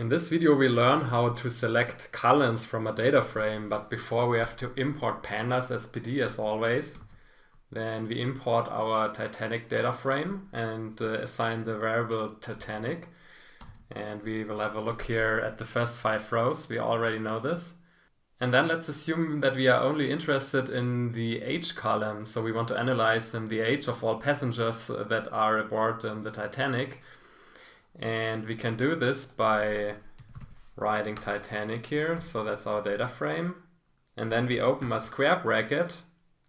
In this video we learn how to select columns from a data frame, but before we have to import pandas as pd as always. Then we import our Titanic data frame and uh, assign the variable Titanic. And we will have a look here at the first five rows, we already know this. And then let's assume that we are only interested in the age column, so we want to analyze um, the age of all passengers that are aboard um, the Titanic. And we can do this by writing Titanic here. So that's our data frame. And then we open a square bracket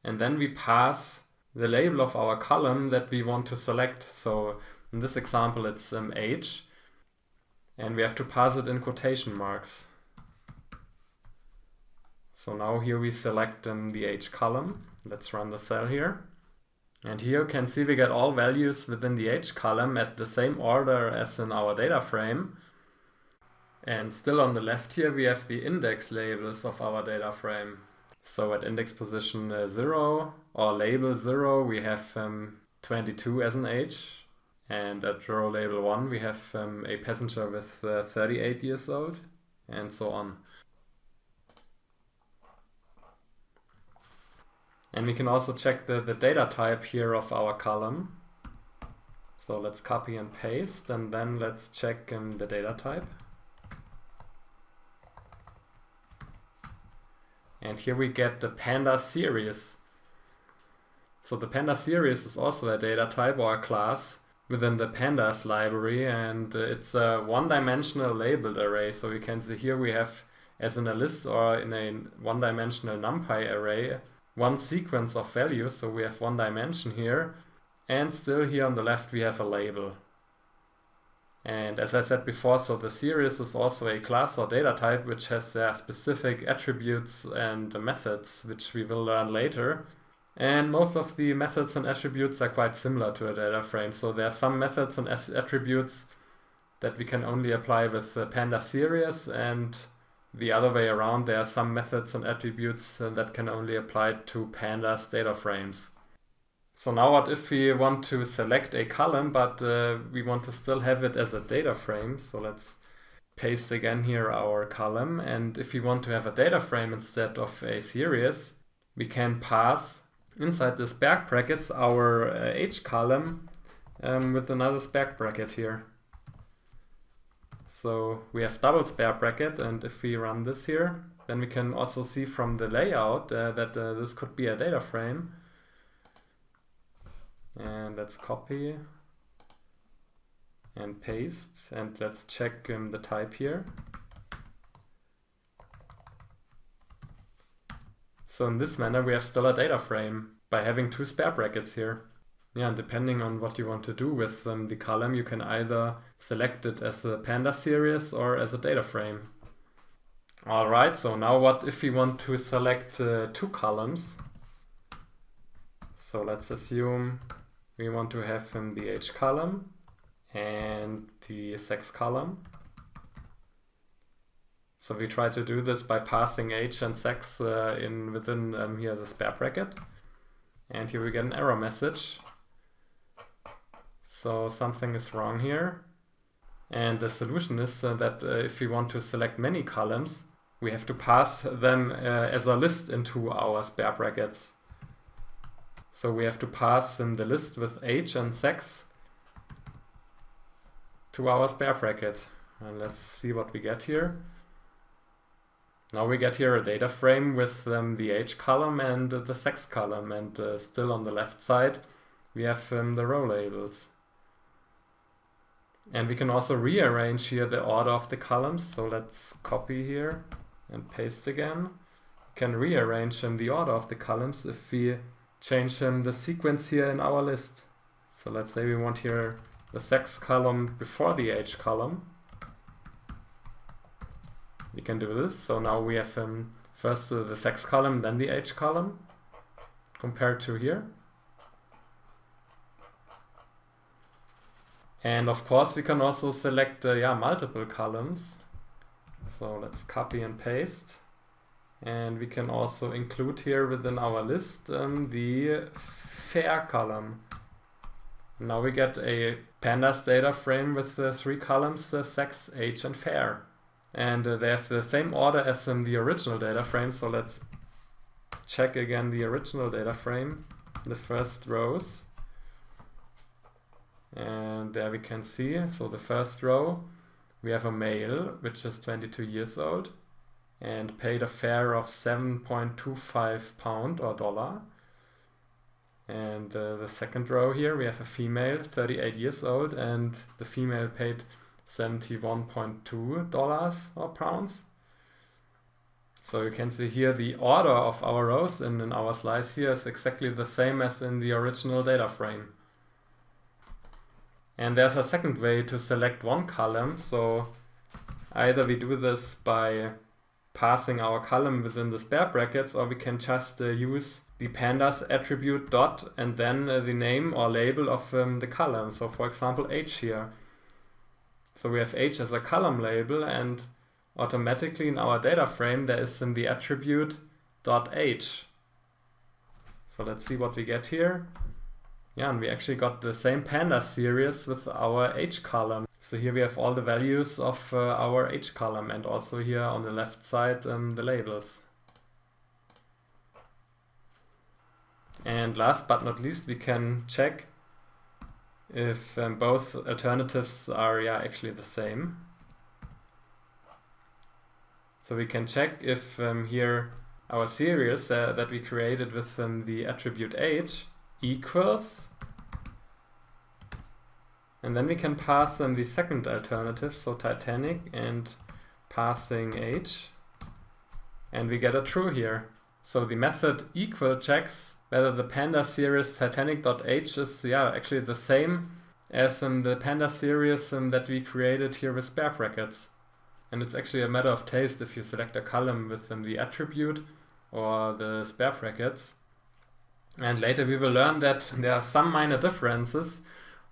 and then we pass the label of our column that we want to select. So in this example, it's um, age. And we have to pass it in quotation marks. So now here we select um, the age column. Let's run the cell here. And here you can see we get all values within the age column at the same order as in our data frame. And still on the left here we have the index labels of our data frame. So at index position uh, 0 or label 0 we have um, 22 as an age. And at row label 1 we have um, a passenger with uh, 38 years old and so on. And we can also check the, the data type here of our column. So let's copy and paste and then let's check um, the data type. And here we get the panda series. So the panda series is also a data type or a class within the pandas library and uh, it's a one-dimensional labeled array. So you can see here we have as in a list or in a one-dimensional NumPy array one sequence of values, so we have one dimension here, and still here on the left we have a label. And as I said before, so the series is also a class or data type which has uh, specific attributes and methods, which we will learn later. And most of the methods and attributes are quite similar to a data frame. So there are some methods and attributes that we can only apply with the Panda series and the other way around, there are some methods and attributes uh, that can only apply to pandas data frames. So now what if we want to select a column, but uh, we want to still have it as a data frame. So let's paste again here our column. And if we want to have a data frame instead of a series, we can pass inside the back brackets our uh, age column um, with another spec bracket here. So we have double square bracket and if we run this here, then we can also see from the layout uh, that uh, this could be a data frame. And let's copy and paste and let's check um, the type here. So in this manner we have still a data frame by having two square brackets here. Yeah, and depending on what you want to do with um, the column, you can either select it as a panda series or as a data frame. Alright, so now what if we want to select uh, two columns? So let's assume we want to have um, the age column and the sex column. So we try to do this by passing age and sex uh, in within um, here the square bracket. And here we get an error message so something is wrong here. And the solution is uh, that uh, if we want to select many columns, we have to pass them uh, as a list into our square brackets. So we have to pass in the list with age and sex to our square bracket. And let's see what we get here. Now we get here a data frame with um, the age column and the sex column and uh, still on the left side we have um, the row labels. And we can also rearrange here the order of the columns. So let's copy here and paste again. Can rearrange them the order of the columns if we change them the sequence here in our list. So let's say we want here the sex column before the age column. We can do this. So now we have um, first uh, the sex column, then the age column compared to here. And of course we can also select uh, yeah, multiple columns. So let's copy and paste. And we can also include here within our list um, the fare column. Now we get a pandas data frame with uh, three columns, uh, sex, age, and fare. And uh, they have the same order as in the original data frame. So let's check again the original data frame, the first rows. And there we can see, so the first row, we have a male, which is 22 years old and paid a fare of 7.25 pound or dollar. And uh, the second row here, we have a female, 38 years old, and the female paid 71.2 dollars or pounds. So you can see here the order of our rows in, in our slice here is exactly the same as in the original data frame. And there's a second way to select one column. So either we do this by passing our column within the square brackets or we can just uh, use the pandas attribute dot and then uh, the name or label of um, the column. So for example age here. So we have age as a column label and automatically in our data frame there is in the attribute dot age. So let's see what we get here. Yeah, and we actually got the same panda series with our age column. So here we have all the values of uh, our age column and also here on the left side um, the labels. And last but not least we can check if um, both alternatives are yeah actually the same. So we can check if um, here our series uh, that we created with um, the attribute age equals and then we can pass them the second alternative, so Titanic and passing age. And we get a true here. So the method equal checks whether the panda series titanic.age is yeah actually the same as in the panda series um, that we created here with square brackets. And it's actually a matter of taste if you select a column with the attribute or the square brackets. And later we will learn that there are some minor differences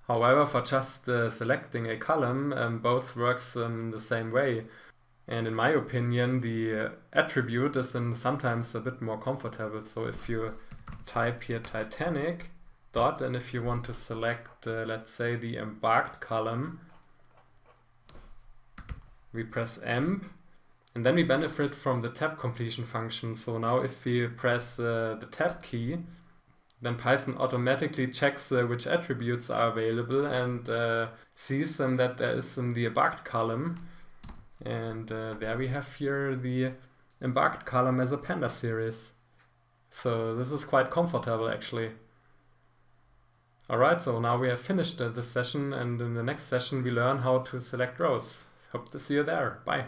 However, for just uh, selecting a column, um, both works um, the same way. And in my opinion, the uh, attribute is in sometimes a bit more comfortable. So if you type here Titanic dot, and if you want to select, uh, let's say, the embarked column, we press emp, and then we benefit from the tab completion function. So now if we press uh, the tab key, then Python automatically checks uh, which attributes are available and uh, sees um, that there is in the embarked column. And uh, there we have here the embarked column as a panda series. So this is quite comfortable actually. Alright, so now we have finished uh, this session and in the next session we learn how to select rows. Hope to see you there. Bye.